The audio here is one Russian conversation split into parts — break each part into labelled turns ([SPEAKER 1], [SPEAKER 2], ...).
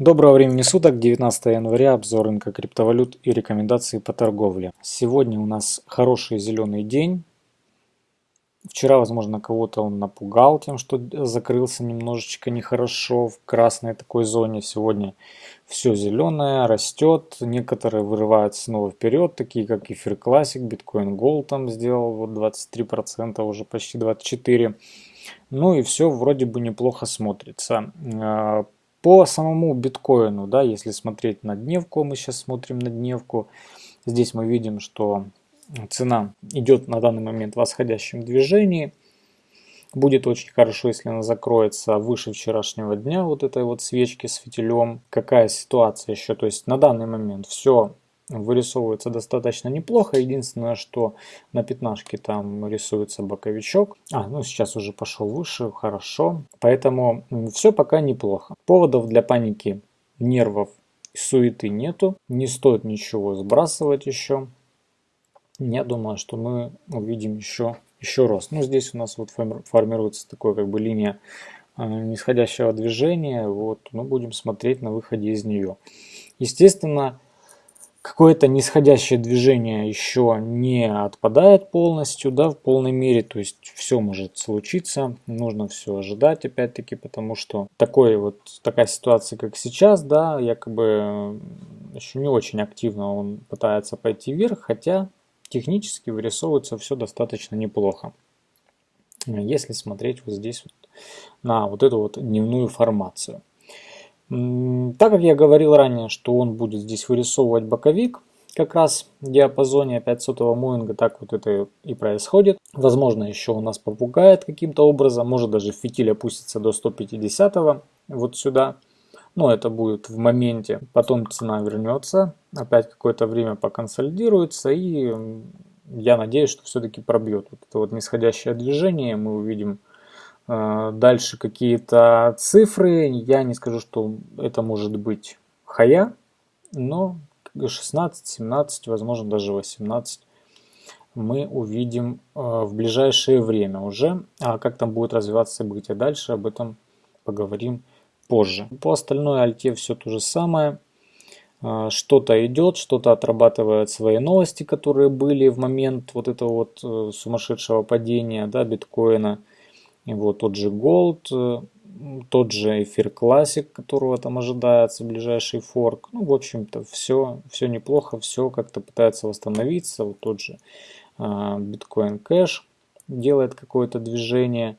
[SPEAKER 1] Доброго времени суток, 19 января, обзор рынка криптовалют и рекомендации по торговле. Сегодня у нас хороший зеленый день. Вчера, возможно, кого-то он напугал тем, что закрылся немножечко нехорошо в красной такой зоне. Сегодня все зеленое, растет. Некоторые вырываются снова вперед, такие как Эфир Классик, Биткоин Gold там сделал вот 23%, уже почти 24%. Ну и все вроде бы неплохо смотрится. По самому биткоину, да, если смотреть на дневку, мы сейчас смотрим на дневку, здесь мы видим, что цена идет на данный момент в восходящем движении. Будет очень хорошо, если она закроется выше вчерашнего дня, вот этой вот свечки с фитилем. Какая ситуация еще? То есть на данный момент все вырисовывается достаточно неплохо. Единственное, что на пятнашке там рисуется боковичок. А, ну сейчас уже пошел выше, хорошо. Поэтому все пока неплохо. Поводов для паники, нервов и суеты нету. Не стоит ничего сбрасывать еще. Я думаю, что мы увидим еще, еще рост. Ну, здесь у нас вот формируется такое как бы линия э, нисходящего движения. Вот мы будем смотреть на выходе из нее. Естественно, какое-то нисходящее движение еще не отпадает полностью, да, в полной мере, то есть все может случиться, нужно все ожидать опять-таки, потому что такой вот, такая ситуация, как сейчас, да, якобы еще не очень активно он пытается пойти вверх, хотя технически вырисовывается все достаточно неплохо. Если смотреть вот здесь вот на вот эту вот дневную формацию. Так как я говорил ранее, что он будет здесь вырисовывать боковик, как раз в диапазоне 500 Моинга так вот это и происходит. Возможно, еще у нас попугает каким-то образом, может даже фитиль опустится до 150 вот сюда. Но это будет в моменте, потом цена вернется, опять какое-то время поконсолидируется и я надеюсь, что все-таки пробьет вот это вот нисходящее движение, мы увидим дальше какие-то цифры. Я не скажу, что это может быть хая, но 16, 17, возможно даже 18 мы увидим а, в ближайшее время уже. А как там будет развиваться события дальше, об этом поговорим позже. По остальной альте все то же самое. А, что-то идет, что-то отрабатывает свои новости, которые были в момент вот этого вот э, сумасшедшего падения да, биткоина. И вот тот же Gold, э, тот же эфир Classic, которого там ожидается, ближайший форк. Ну, в общем-то, все, все неплохо, все как-то пытается восстановиться. Вот тот же а, Bitcoin Cash делает какое-то движение.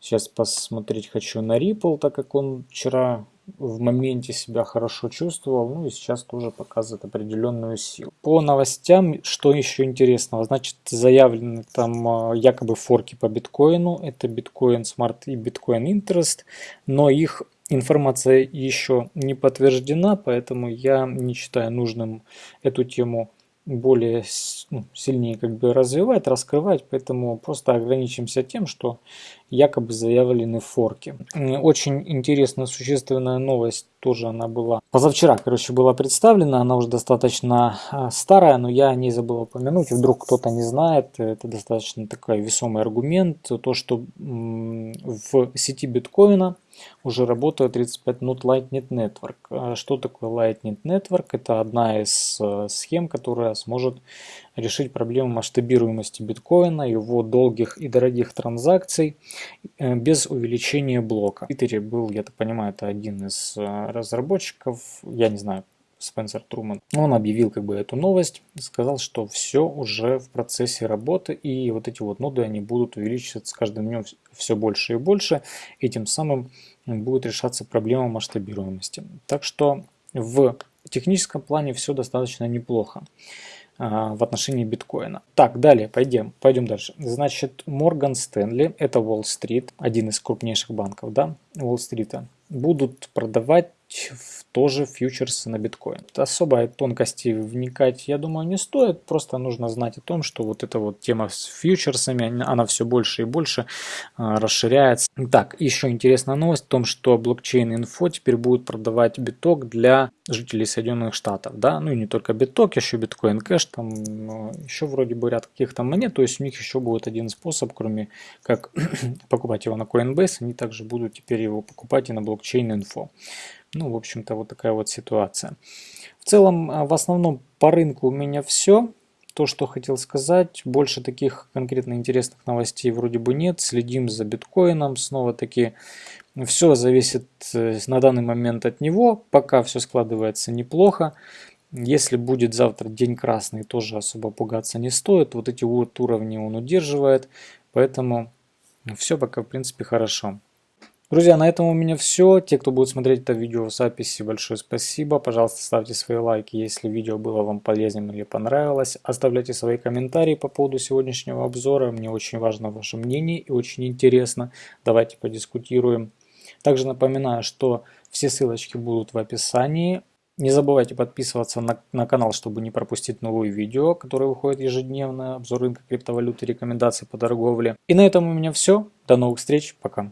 [SPEAKER 1] Сейчас посмотреть хочу на Ripple, так как он вчера в моменте себя хорошо чувствовал, ну и сейчас тоже показывает определенную силу. По новостям, что еще интересного, значит заявлены там а, якобы форки по биткоину, это биткоин Smart и биткоин Interest, но их информация еще не подтверждена, поэтому я не считаю нужным эту тему более ну, сильнее как бы развивать, раскрывать, поэтому просто ограничимся тем, что якобы заявлены форки. Очень интересная, существенная новость тоже она была. Позавчера, короче, была представлена, она уже достаточно а, старая, но я о ней забыл упомянуть, вдруг кто-то не знает, это достаточно такой весомый аргумент, то, что в сети биткоина уже работает 35 минут Lightning Network. А что такое Lightning Network? Это одна из э, схем, которая сможет решить проблему масштабируемости биткоина, его долгих и дорогих транзакций э, без увеличения блока. В Твиттере был, я так понимаю, это один из э, разработчиков, я не знаю, Спенсер Труман. Он объявил как бы эту новость, сказал, что все уже в процессе работы и вот эти вот ноды, они будут увеличиваться с каждым днем все больше и больше, и тем самым будет решаться проблема масштабируемости. Так что в техническом плане все достаточно неплохо а, в отношении биткоина. Так, далее, пойдем, пойдем дальше. Значит, Морган Стэнли, это Уолл-стрит, один из крупнейших банков, да, Уолл-стрита, будут продавать тоже фьючерсы на биткоин. Особо тонкости вникать, я думаю, не стоит. Просто нужно знать о том, что вот эта вот тема с фьючерсами, она все больше и больше а, расширяется. Так, еще интересная новость в том, что блокчейн инфо теперь будет продавать биток для жителей Соединенных Штатов. Да? Ну и не только биток, еще биткоин кэш, там ну, еще вроде бы ряд каких-то монет. То есть у них еще будет один способ, кроме как покупать его на Coinbase, они также будут теперь его покупать и на блокчейн инфо. Ну, в общем-то, вот такая вот ситуация. В целом, а, в основном по рынку у меня все. То, что хотел сказать, больше таких конкретно интересных новостей вроде бы нет. Следим за биткоином, снова-таки все зависит э, на данный момент от него. Пока все складывается неплохо. Если будет завтра день красный, тоже особо пугаться не стоит. Вот эти вот уровни он удерживает. Поэтому все пока в принципе хорошо. Друзья, на этом у меня все. Те, кто будет смотреть это видео в записи, большое спасибо. Пожалуйста, ставьте свои лайки, если видео было вам полезным или понравилось. Оставляйте свои комментарии по поводу сегодняшнего обзора. Мне очень важно ваше мнение и очень интересно. Давайте подискутируем. Также напоминаю, что все ссылочки будут в описании. Не забывайте подписываться на, на канал, чтобы не пропустить новые видео, которые выходят ежедневно, обзор рынка криптовалюты, рекомендации по торговле. И на этом у меня все. До новых встреч. Пока.